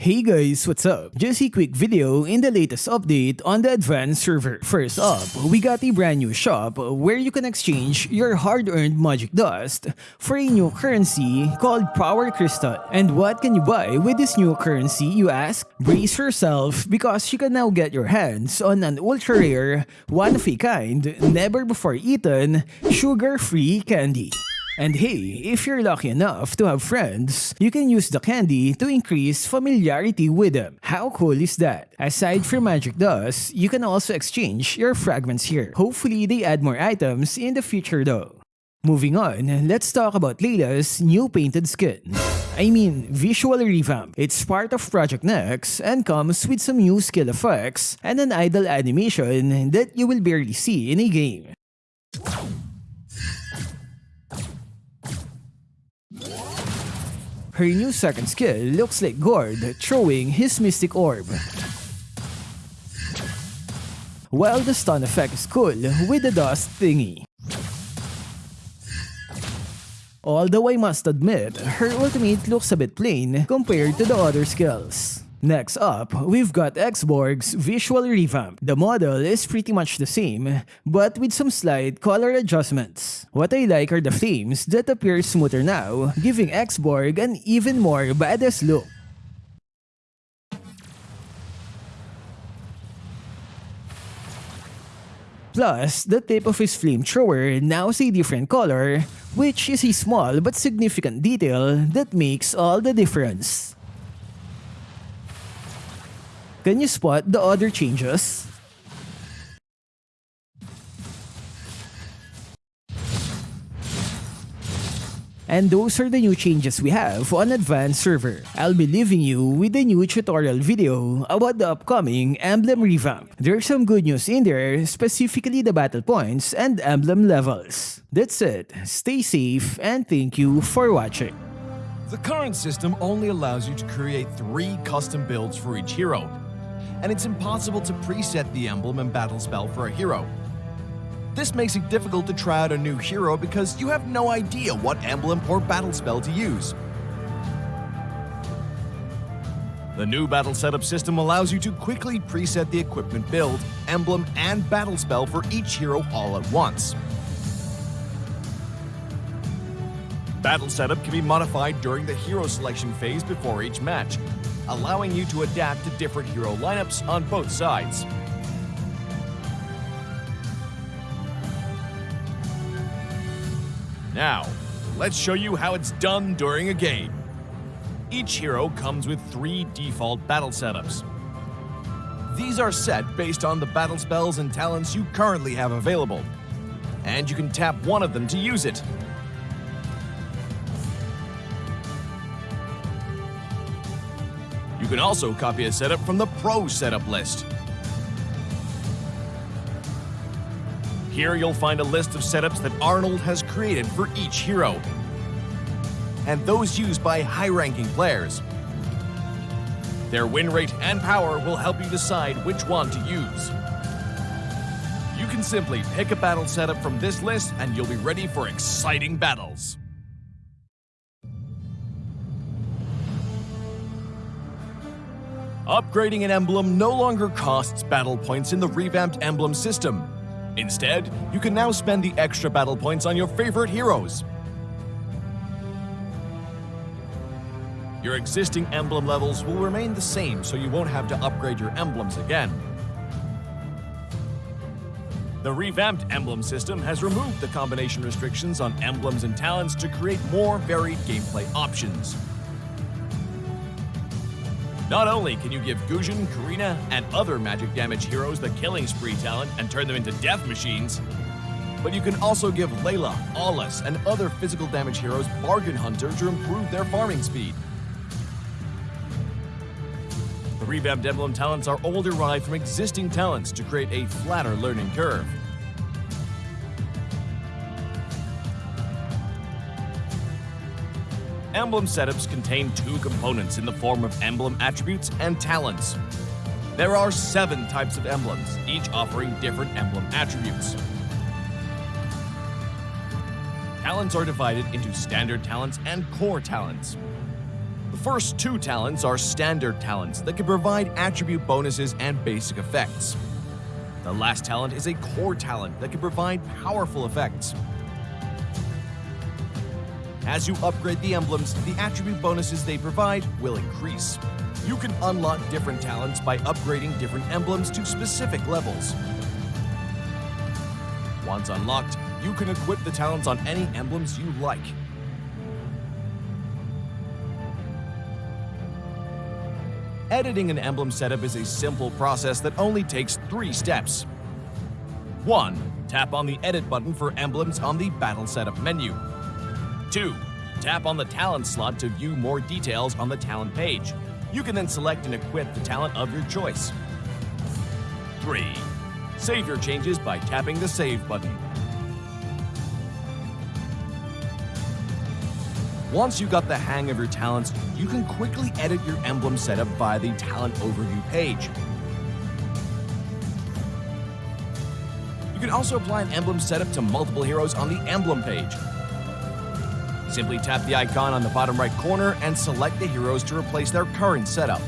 Hey guys, what's up? Just a quick video in the latest update on the advanced server. First up, we got a brand new shop where you can exchange your hard-earned magic dust for a new currency called Power Crystal. And what can you buy with this new currency, you ask? Brace yourself because you can now get your hands on an ultra-rare, one-of-a-kind, never-before-eaten, sugar-free candy. And hey, if you're lucky enough to have friends, you can use the candy to increase familiarity with them. How cool is that? Aside from magic dust, you can also exchange your fragments here. Hopefully they add more items in the future though. Moving on, let's talk about Layla's new painted skin. I mean, visual revamp. It's part of Project Next and comes with some new skill effects and an idle animation that you will barely see in a game. Her new second skill looks like Gord throwing his Mystic Orb. While the stun effect is cool with the dust thingy. Although I must admit, her ultimate looks a bit plain compared to the other skills. Next up, we've got Xborg's visual revamp. The model is pretty much the same, but with some slight color adjustments. What I like are the flames that appear smoother now, giving Xborg an even more badass look. Plus, the tip of his flamethrower now is a different color, which is a small but significant detail that makes all the difference. Can you spot the other changes? And those are the new changes we have on Advanced Server. I'll be leaving you with a new tutorial video about the upcoming Emblem revamp. There's some good news in there, specifically the battle points and emblem levels. That's it. Stay safe and thank you for watching. The current system only allows you to create three custom builds for each hero, and it's impossible to preset the emblem and battle spell for a hero. This makes it difficult to try out a new hero because you have no idea what emblem or battle spell to use. The new battle setup system allows you to quickly preset the equipment build, emblem, and battle spell for each hero all at once. Battle setup can be modified during the hero selection phase before each match, allowing you to adapt to different hero lineups on both sides. Now, let's show you how it's done during a game. Each hero comes with three default battle setups. These are set based on the battle spells and talents you currently have available, and you can tap one of them to use it. Can also copy a setup from the Pro setup list. Here you'll find a list of setups that Arnold has created for each hero, and those used by high-ranking players. Their win rate and power will help you decide which one to use. You can simply pick a battle setup from this list and you'll be ready for exciting battles. Upgrading an emblem no longer costs battle points in the revamped emblem system. Instead, you can now spend the extra battle points on your favorite heroes. Your existing emblem levels will remain the same so you won't have to upgrade your emblems again. The revamped emblem system has removed the combination restrictions on emblems and talents to create more varied gameplay options. Not only can you give Gusion, Karina, and other magic damage heroes the Killing Spree talent and turn them into death machines, but you can also give Layla, Aulus, and other physical damage heroes Bargain Hunter to improve their farming speed. The revamped emblem talents are all derived from existing talents to create a flatter learning curve. Emblem setups contain two components in the form of emblem attributes and talents. There are seven types of emblems, each offering different emblem attributes. Talents are divided into standard talents and core talents. The first two talents are standard talents that can provide attribute bonuses and basic effects. The last talent is a core talent that can provide powerful effects. As you upgrade the emblems, the attribute bonuses they provide will increase. You can unlock different talents by upgrading different emblems to specific levels. Once unlocked, you can equip the talents on any emblems you like. Editing an emblem setup is a simple process that only takes three steps. 1. Tap on the Edit button for emblems on the Battle Setup menu. 2. Tap on the talent slot to view more details on the talent page. You can then select and equip the talent of your choice. 3. Save your changes by tapping the Save button. Once you got the hang of your talents, you can quickly edit your emblem setup via the talent overview page. You can also apply an emblem setup to multiple heroes on the emblem page. Simply tap the icon on the bottom right corner and select the heroes to replace their current setup.